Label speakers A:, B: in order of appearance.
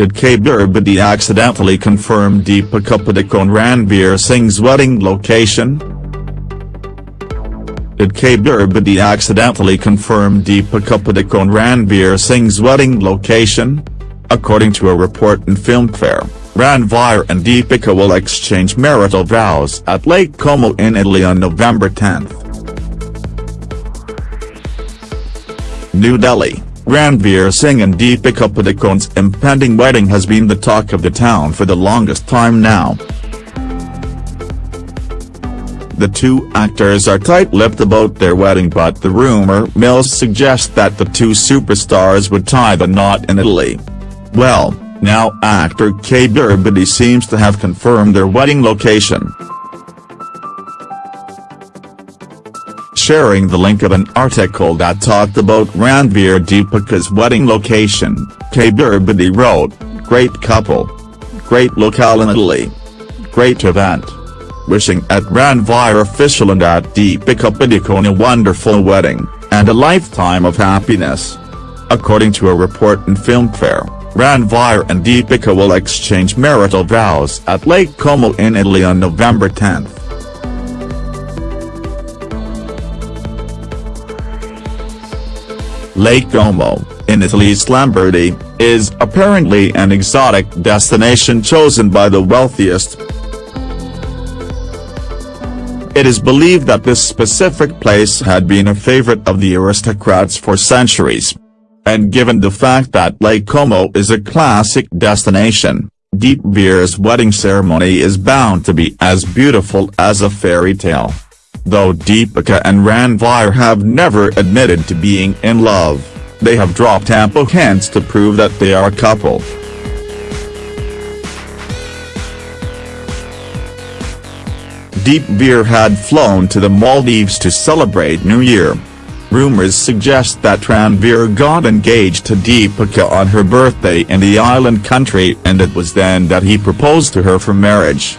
A: Did Bedi accidentally confirm Deepika Padukone Ranveer Singh's wedding location? Did Bedi accidentally confirm Deepika Padukone Ranveer Singh's wedding location? According to a report in Filmfare, Ranveer and Deepika will exchange marital vows at Lake Como in Italy on November 10. New Delhi Ranveer Singh and Deepika Padukone's impending wedding has been the talk of the town for the longest time now. The two actors are tight-lipped about their wedding but the rumor mills suggest that the two superstars would tie the knot in Italy. Well, now actor Kabir Bedi seems to have confirmed their wedding location. Sharing the link of an article that talked about Ranveer Deepika's wedding location, Kabir Bedi wrote, Great couple. Great locale in Italy. Great event. Wishing at Ranveer official and at Deepika Padukone a wonderful wedding, and a lifetime of happiness. According to a report in Filmfare, Ranveer and Deepika will exchange marital vows at Lake Como in Italy on November 10. Lake Como, in Italy's Lombardy, is apparently an exotic destination chosen by the wealthiest. It is believed that this specific place had been a favorite of the aristocrats for centuries. And given the fact that Lake Como is a classic destination, Deepveer's wedding ceremony is bound to be as beautiful as a fairy tale. Though Deepika and Ranveer have never admitted to being in love, they have dropped ample hints to prove that they are a couple. Deepveer had flown to the Maldives to celebrate New Year. Rumors suggest that Ranveer got engaged to Deepika on her birthday in the island country and it was then that he proposed to her for marriage.